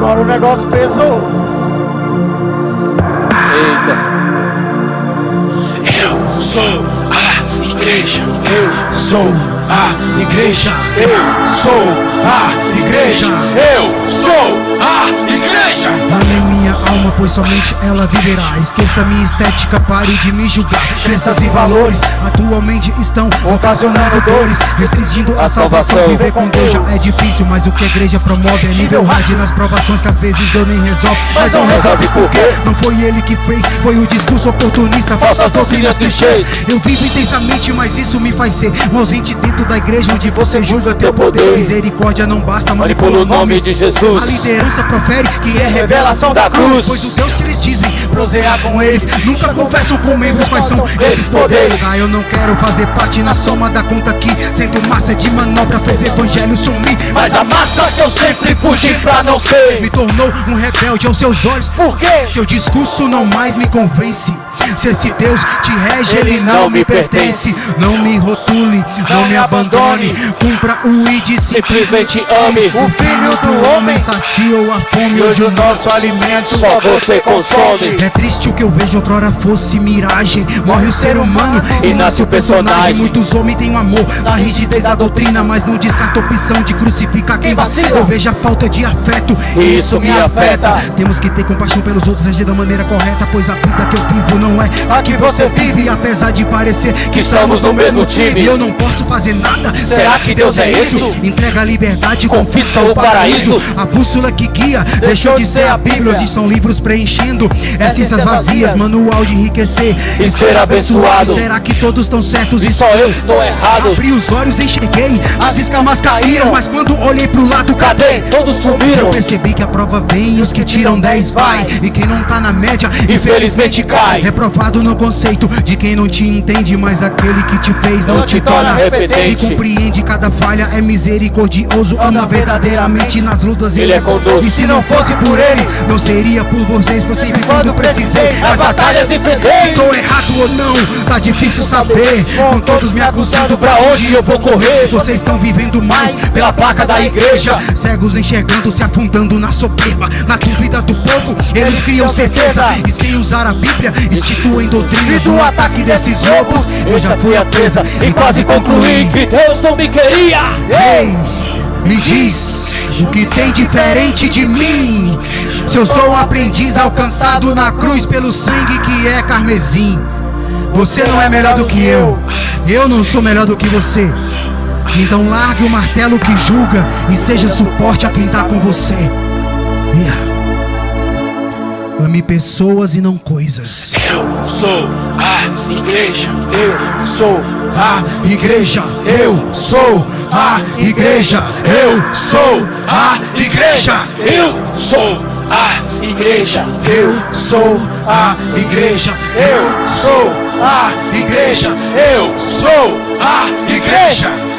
agora o negócio pesou. Eita. Eu sou a igreja. Eu sou a igreja. Eu sou a igreja. Eu sou a igreja. Minha alma, pois somente ela viverá. Esqueça minha estética, pare de me julgar. Crenças e valores atualmente estão ocasionando dores, restringindo a salvação. Viver com Deus já é difícil, mas o que a igreja promove é nível hard nas provações que às vezes Deus nem resolve. Mas não resolve por quê? Não foi ele que fez, foi o discurso oportunista, falsas doutrinas clichês. Eu vivo intensamente, mas isso me faz ser um ausente dentro da igreja onde você julga teu poder. Misericórdia não basta, manipula o nome de Jesus. A liderança profere que é revelação da cruz. Pois o Deus que eles dizem prosear com eles nunca confessam com membros quais são esses poderes. Ah, eu não quero fazer parte na soma da conta aqui. Sendo massa de manobra, fez evangelho sumir. Mas a massa que eu sempre fugi pra não ser. Me tornou um rebelde aos seus olhos. Por quê? Seu discurso não mais me convence. Se esse Deus te rege, ele não me pertence. Não me rotule, não me abandone. Cumpra o ID, Simplesmente ame. o filho do homem saciou a fome. Hoje o nosso alimento só você consome. É triste o que eu vejo outrora fosse miragem. Morre o ser humano E nasce o personagem. Muitos homens têm um amor na rigidez da doutrina, mas não descarta a opção de crucificar quem vacila. Eu vejo a falta de afeto E isso me afeta. Temos que ter compaixão pelos outros, agir da maneira correta, pois a vida que eu vivo não é a que você vive. Apesar de parecer que estamos no mesmo time. e eu não posso fazer nada. Será que Deus é isso? Entrega a liberdade, Confisca o paraíso. A bússola que guia deixou de ser a Bíblia. Hoje são livros preenchendo essências vazias, manual de enriquecer E ser abençoado. Será que todos estão certos E só eu tô errado. Abri os olhos, enxerguei, as escamas caíram, mas quando olhei pro lado, cadê? Todos sumiram. Eu percebi que a prova vem e os que tiram 10 vai E quem não tá na média, Infelizmente cai. Reprovado no conceito de quem não te entende Mas aquele que te fez não, Não te torna repetente. E compreende cada falha, é misericordioso Ama verdadeiramente nas lutas Ele é conosco. E se não fosse por ele, não seria por vocês Por sempre quando precisei, As batalhas enfrentei. Tô errado ou não, tá difícil saber. Com todos me acusando pra onde eu vou correr. Vocês estão vivendo mais pela placa da igreja. Cegos enxergando, se afundando na soberba Na dúvida do povo, eles criam certeza E sem usar a Bíblia, instituem doutrinas Do ataque desses lobos, eu já fui a presa E quase concluí que Deus não me queria. Ei, me diz o que tem diferente de mim. Se eu sou um aprendiz alcançado na cruz pelo sangue que é carmesim. Você não é melhor do que eu. Eu não sou melhor do que você. Então largue o martelo que julga e seja suporte a quem tá com você. Yeah. Ame pessoas e não coisas. Eu sou a igreja. Eu sou A igreja, eu sou a igreja, eu sou a igreja. Eu sou a igreja. Eu sou a igreja, eu sou a igreja, Eu sou a igreja.